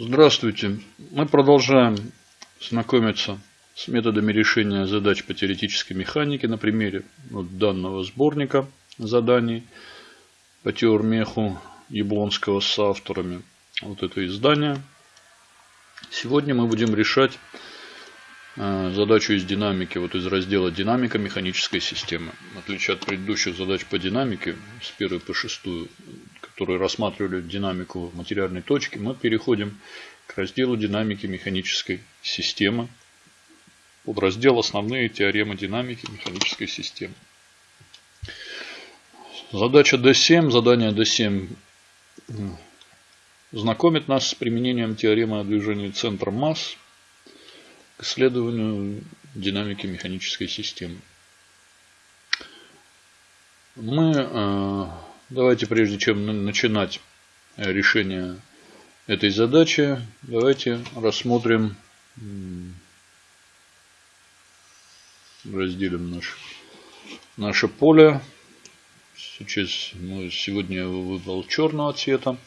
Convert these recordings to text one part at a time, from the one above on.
Здравствуйте. Мы продолжаем знакомиться с методами решения задач по теоретической механике на примере вот данного сборника заданий по теормеху Яблонского с авторами. Вот это издание. Сегодня мы будем решать задачу из динамики, вот из раздела динамика механической системы. В отличие от предыдущих задач по динамике, с первой по шестую, которые рассматривали динамику материальной точки, мы переходим к разделу динамики механической системы. Под раздел «Основные теоремы динамики механической системы». Задача D7, задание D7 знакомит нас с применением теоремы о движении центра масс к исследованию динамики механической системы. Мы э, Давайте, прежде чем начинать решение этой задачи, давайте рассмотрим, разделим наш, наше поле. Сейчас мы сегодня я выбрал черного цвета.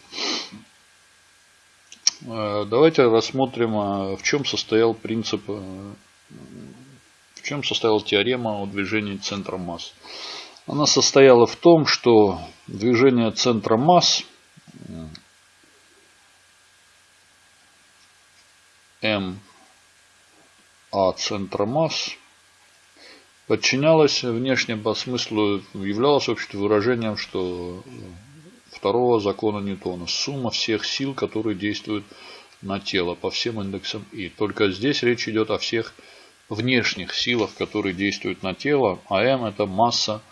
Э, давайте рассмотрим, а, в чем состоял принцип, э, в чем состояла теорема о движении центра масс. Она состояла в том, что движение центра масс М А центра масс подчинялось внешне по смыслу, являлось вообще выражением, что второго закона Ньютона. Сумма всех сил, которые действуют на тело по всем индексам И. Только здесь речь идет о всех внешних силах, которые действуют на тело, а М это масса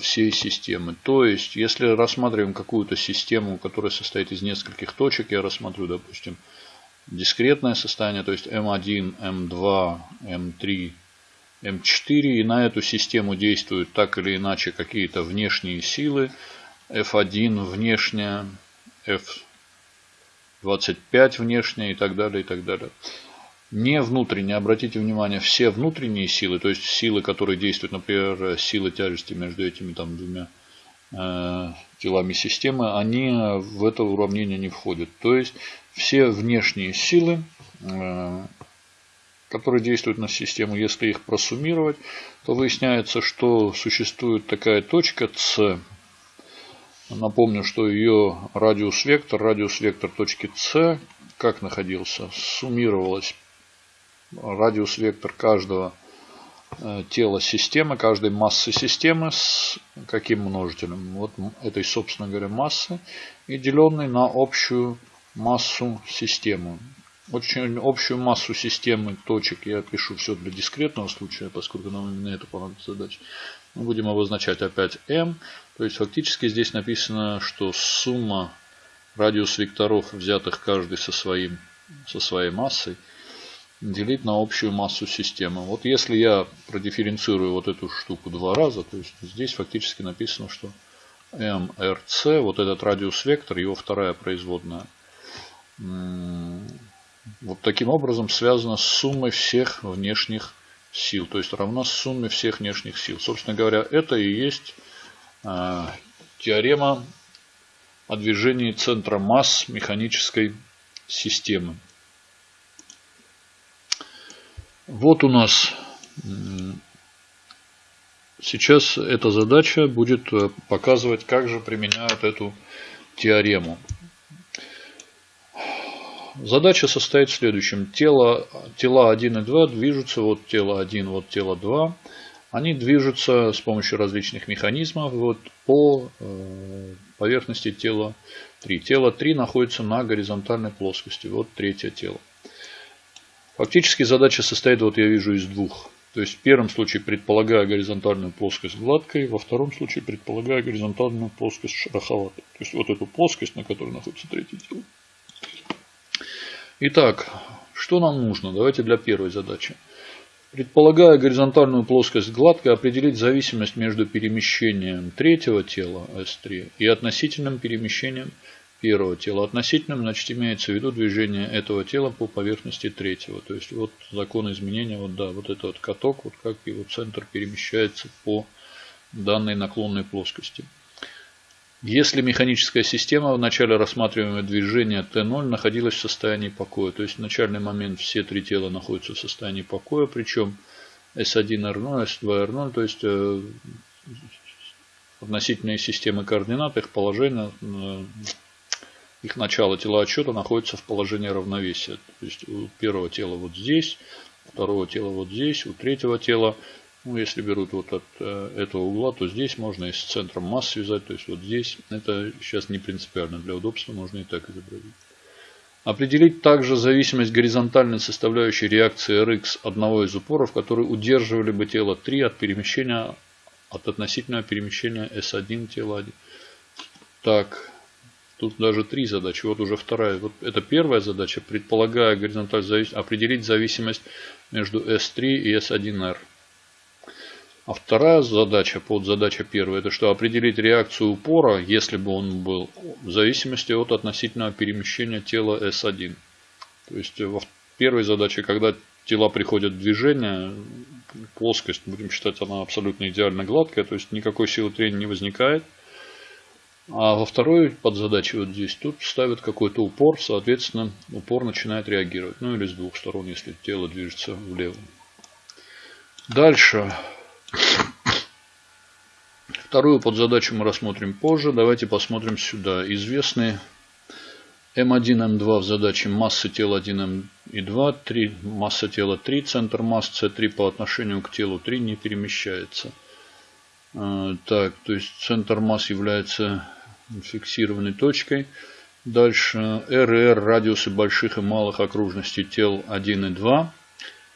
всей системы. То есть, если рассматриваем какую-то систему, которая состоит из нескольких точек, я рассмотрю, допустим, дискретное состояние, то есть M1, M2, M3, M4, и на эту систему действуют так или иначе какие-то внешние силы, F1 внешняя, F25 внешняя и так далее, и так далее не внутренние. Обратите внимание, все внутренние силы, то есть силы, которые действуют, например, силы тяжести между этими там двумя э, телами системы, они в это уравнение не входят. То есть все внешние силы, э, которые действуют на систему, если их просуммировать, то выясняется, что существует такая точка С. Напомню, что ее радиус вектор, радиус вектор точки С, как находился, суммировалась радиус вектор каждого э, тела системы, каждой массы системы с каким множителем? Вот этой, собственно говоря, массы и деленной на общую массу системы. Очень общую массу системы точек я пишу все для дискретного случая, поскольку нам именно это понадобится задача. Мы будем обозначать опять m. То есть фактически здесь написано, что сумма радиус векторов, взятых каждый со, своим, со своей массой, делить на общую массу системы. Вот если я продифференцирую вот эту штуку два раза, то есть здесь фактически написано, что MRC, вот этот радиус вектор, его вторая производная, вот таким образом связана с суммой всех внешних сил. То есть равна сумме всех внешних сил. Собственно говоря, это и есть э, теорема о движении центра масс механической системы. Вот у нас сейчас эта задача будет э, показывать, как же применяют эту теорему. Задача состоит в следующем. Тело, тела 1 и 2 движутся, вот тело 1, вот тело 2. Они движутся с помощью различных механизмов вот, по э, поверхности тела 3. Тело 3 находится на горизонтальной плоскости. Вот третье тело. Фактически задача состоит, вот я вижу, из двух. То есть в первом случае предполагая горизонтальную плоскость гладкой, во втором случае предполагая горизонтальную плоскость шероховатой. То есть вот эту плоскость, на которой находится третье тело. Итак, что нам нужно? Давайте для первой задачи. Предполагая горизонтальную плоскость гладкой, определить зависимость между перемещением третьего тела S3 и относительным перемещением первого тела. Относительным, значит, имеется в виду движение этого тела по поверхности третьего. То есть, вот закон изменения, вот да, вот этот вот каток, вот как его центр перемещается по данной наклонной плоскости. Если механическая система в начале рассматриваемого движения Т0 находилась в состоянии покоя, то есть в начальный момент все три тела находятся в состоянии покоя, причем S1R0, S2R0, то есть э, относительные системы координат, их положение, э, их начало тела отсчета находится в положении равновесия. То есть у первого тела вот здесь, у второго тела вот здесь, у третьего тела ну, если берут вот от э, этого угла, то здесь можно и с центром масс связать. То есть вот здесь. Это сейчас не принципиально. Для удобства можно и так изобразить. Определить также зависимость горизонтальной составляющей реакции Rx одного из упоров, которые удерживали бы тело 3 от перемещения от относительного перемещения S1 тела 1. Так, тут даже три задачи. Вот уже вторая. Вот это первая задача, предполагая горизонталь завис... определить зависимость между S3 и S1R. А вторая задача, под задача первая, это что определить реакцию упора, если бы он был, в зависимости от относительного перемещения тела S1. То есть во первой задаче, когда тела приходят в движение, плоскость, будем считать, она абсолютно идеально гладкая, то есть никакой силы трения не возникает. А во второй подзадаче вот здесь, тут ставят какой-то упор, соответственно, упор начинает реагировать. Ну или с двух сторон, если тело движется влево. Дальше. Вторую подзадачу мы рассмотрим позже. Давайте посмотрим сюда. Известный М1, М2 в задаче массы тела 1 М и 2, 3, масса тела 3, центр масс С3 по отношению к телу 3 не перемещается. А, так, то есть центр масс является фиксированной точкой. Дальше РР радиусы больших и малых окружностей тел 1 и 2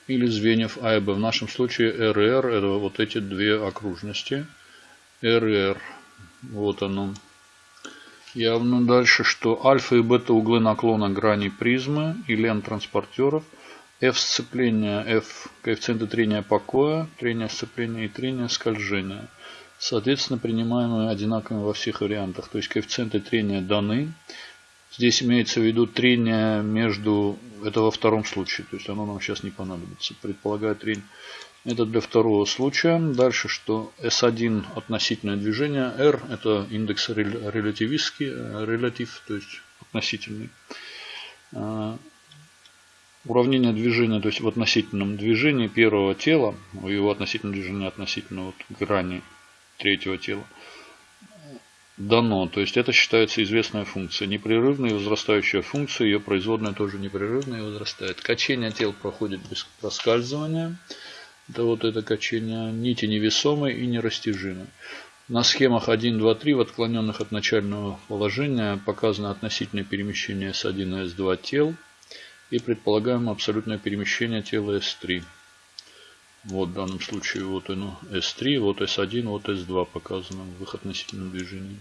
или звеньев А и Б. В нашем случае РР это вот эти две окружности. РР. Вот оно. Явно дальше, что альфа и бета углы наклона грани призмы и лент транспортеров. F сцепления, F коэффициенты трения покоя, трения сцепления и трения скольжения. Соответственно, принимаемые одинаковыми во всех вариантах. То есть коэффициенты трения даны. Здесь имеется в виду трение между, это во втором случае, то есть оно нам сейчас не понадобится. Предполагаю трение. Это для второго случая. Дальше, что S1 относительное движение, R это индекс релятивистский, релятив, то есть относительный. А, уравнение движения, то есть в относительном движении первого тела, его относительное движение относительно вот грани третьего тела, дано. То есть это считается известная функция. Непрерывная и возрастающая функция. Ее производная тоже непрерывная и возрастает. Качение тел проходит без проскальзывания. Это вот это качение нити невесомой и нерастяжимой. На схемах 1, 2, 3 в отклоненных от начального положения показано относительное перемещение S1 и S2 тел и предполагаемое абсолютное перемещение тела S3. Вот в данном случае вот оно S3, вот S1, вот S2 показано в их относительном движении.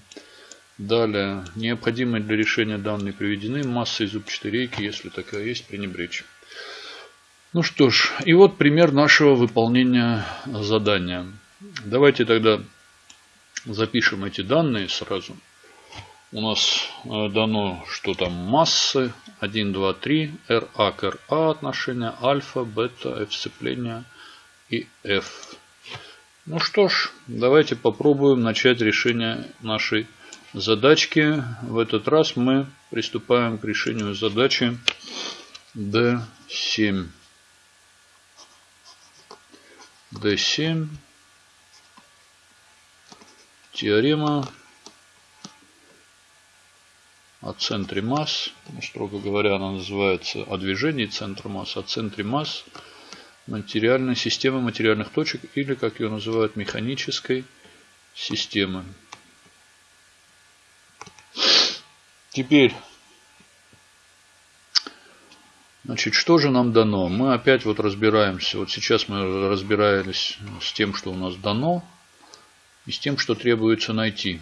Далее, необходимые для решения данные приведены. Масса из зубчатой рейки, если такая есть, пренебречь. Ну что ж, и вот пример нашего выполнения задания. Давайте тогда запишем эти данные сразу. У нас э, дано, что там массы 1, 2, 3, RA к RA отношения, альфа, бета, F сцепления – и F. Ну что ж, давайте попробуем начать решение нашей задачки. В этот раз мы приступаем к решению задачи D7. D7. Теорема о центре масс. Ну, строго говоря, она называется о движении центра масс. О центре масс материальной системы материальных точек или, как ее называют, механической системы. Теперь, значит, что же нам дано? Мы опять вот разбираемся. Вот сейчас мы разбирались с тем, что у нас дано, и с тем, что требуется найти.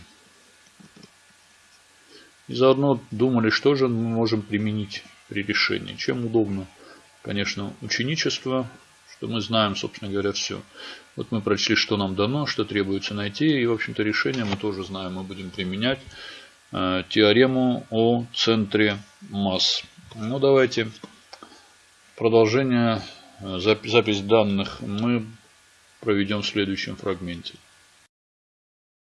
И заодно думали, что же мы можем применить при решении. Чем удобно, конечно, ученичество, что мы знаем, собственно говоря, все. Вот мы прочли, что нам дано, что требуется найти. И, в общем-то, решение мы тоже знаем. Мы будем применять э, теорему о центре масс. Ну, давайте продолжение, э, запись данных мы проведем в следующем фрагменте.